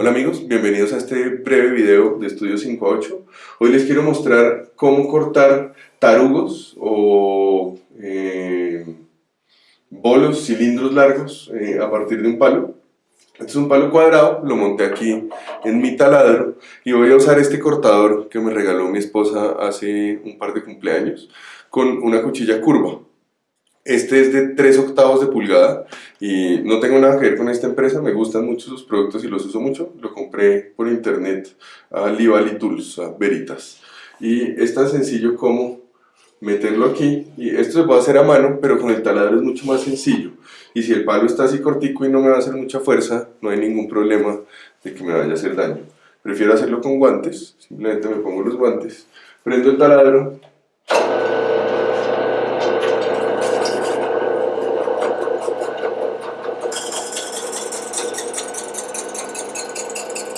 Hola amigos, bienvenidos a este breve video de Estudio 5 a 8. Hoy les quiero mostrar cómo cortar tarugos o eh, bolos, cilindros largos eh, a partir de un palo. Este es un palo cuadrado, lo monté aquí en mi taladro y voy a usar este cortador que me regaló mi esposa hace un par de cumpleaños con una cuchilla curva. Este es de 3 octavos de pulgada y no tengo nada que ver con esta empresa, me gustan mucho sus productos y los uso mucho. Lo compré por internet a Livali Tools, a Veritas. Y es tan sencillo como meterlo aquí y esto se puede hacer a mano, pero con el taladro es mucho más sencillo. Y si el palo está así cortico y no me va a hacer mucha fuerza, no hay ningún problema de que me vaya a hacer daño. Prefiero hacerlo con guantes, simplemente me pongo los guantes, prendo el taladro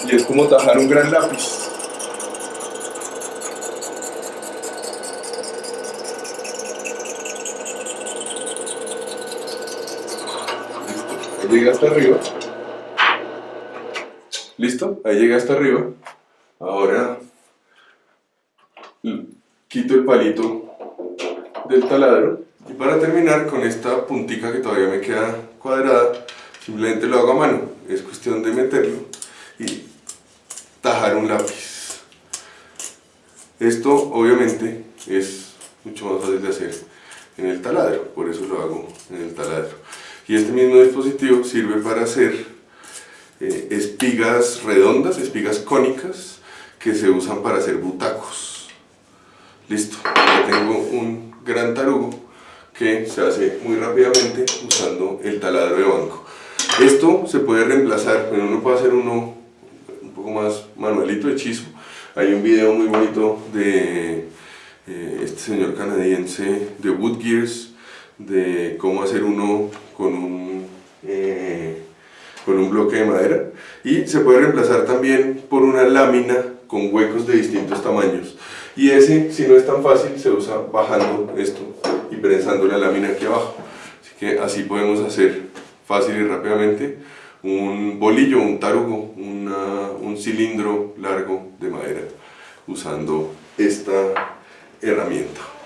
y es como tajar un gran lápiz. Ahí llega hasta arriba. ¿Listo? Ahí llega hasta arriba. Ahora quito el palito del taladro. Y para terminar con esta puntica que todavía me queda cuadrada, simplemente lo hago a mano. Es cuestión de meterlo y un lápiz. Esto obviamente es mucho más fácil de hacer en el taladro, por eso lo hago en el taladro. Y este mismo dispositivo sirve para hacer eh, espigas redondas, espigas cónicas, que se usan para hacer butacos. Listo, ya tengo un gran tarugo que se hace muy rápidamente usando el taladro de banco. Esto se puede reemplazar, pero uno puede hacer uno manualito, hechizo. Hay un video muy bonito de eh, este señor canadiense de Wood Gears, de cómo hacer uno con un, eh, con un bloque de madera. Y se puede reemplazar también por una lámina con huecos de distintos tamaños. Y ese, si no es tan fácil, se usa bajando esto y prensando la lámina aquí abajo. Así que así podemos hacer fácil y rápidamente un bolillo, un tarugo, un cilindro largo de madera usando esta herramienta.